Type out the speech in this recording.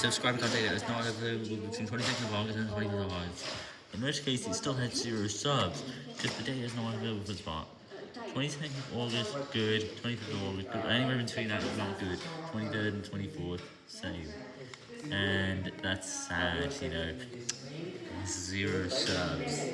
Subscribe contact is not available between 22nd of August and 25th of August. In which case, it still had zero subs, because the data is not available for spot. 22nd of August, good. 25th of August, good. Anywhere between that is not good. 23rd and 24th, same. And that's sad, you know. Zero subs.